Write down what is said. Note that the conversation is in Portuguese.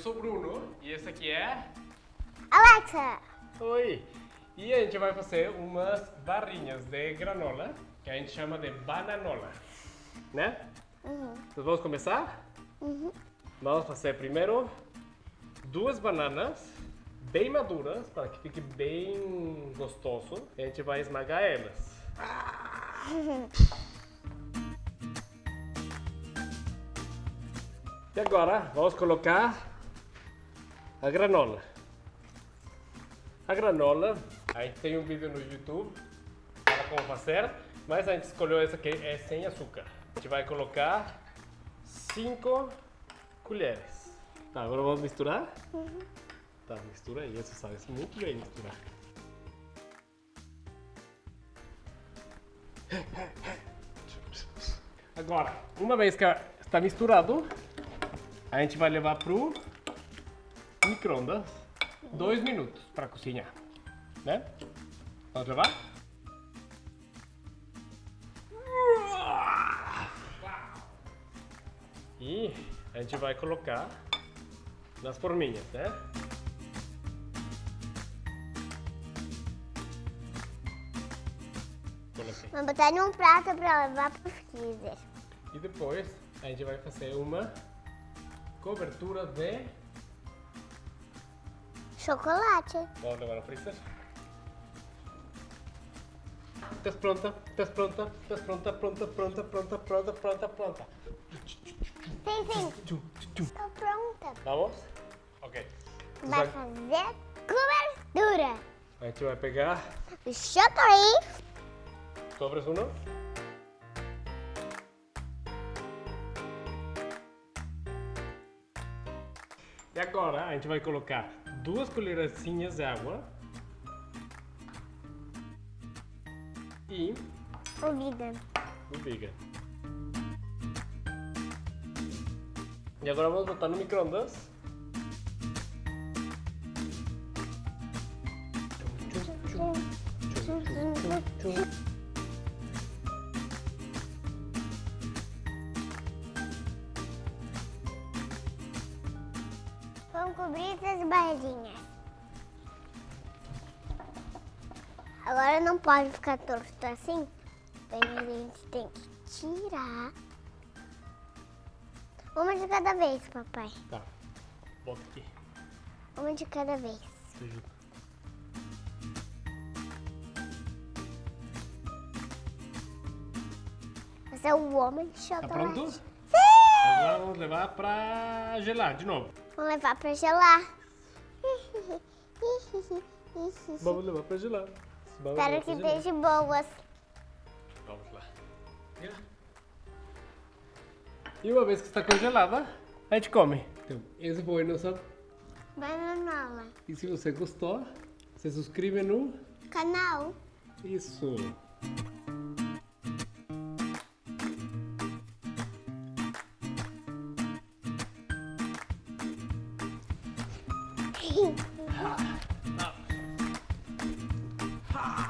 sou o Bruno e esse aqui é... Alexa! Oi! E a gente vai fazer umas barrinhas de granola, que a gente chama de bananola, né? Uhum. Então vamos começar? Uhum. Vamos fazer primeiro duas bananas bem maduras, para que fique bem gostoso. A gente vai esmagar elas. E agora vamos colocar a granola. A granola, a gente tem um vídeo no YouTube para como fazer, mas a gente escolheu essa aqui, é sem açúcar. A gente vai colocar 5 colheres. Tá, agora vamos misturar? Uhum. Tá, mistura aí, você sabe muito bem misturar. Agora, uma vez que está misturado, a gente vai levar pro micro-ondas dois minutos para cozinhar, né? Vamos levar? E a gente vai colocar nas forminhas, né? Vou botar num prato pra levar pro freezer. E depois a gente vai fazer uma cobertura de... Chocolate. Vamos levar no freezer? Estás pronta? Estás pronta? Estás pronta? Pronta, pronta, pronta, pronta, pronta, pronta. Sim, sim. Tô pronta. Vamos? Ok. Vai fazer cobertura. A gente vai pegar... O chocolate. Cobras um? E agora a gente vai colocar duas colherzinhas de água e O vegan. o vegan. E agora vamos botar no micro-ondas. Vamos cobrir essas barrinhas. Agora não pode ficar torto assim. Daí a gente tem que tirar. Uma de cada vez, papai. Tá, bota aqui. Uma de cada vez. Ajuda. Você é o homem de Tá chocolate. pronto? Sim! Agora vamos levar pra gelar de novo. Vamos levar pra gelar. Vamos levar pra gelar. Vamos Espero que esteja boas. Vamos lá. E uma vez que está congelada, a gente come. Então, esse foi nosso... Bananola. E se você gostou, se inscreve no... Canal. Isso. はあ。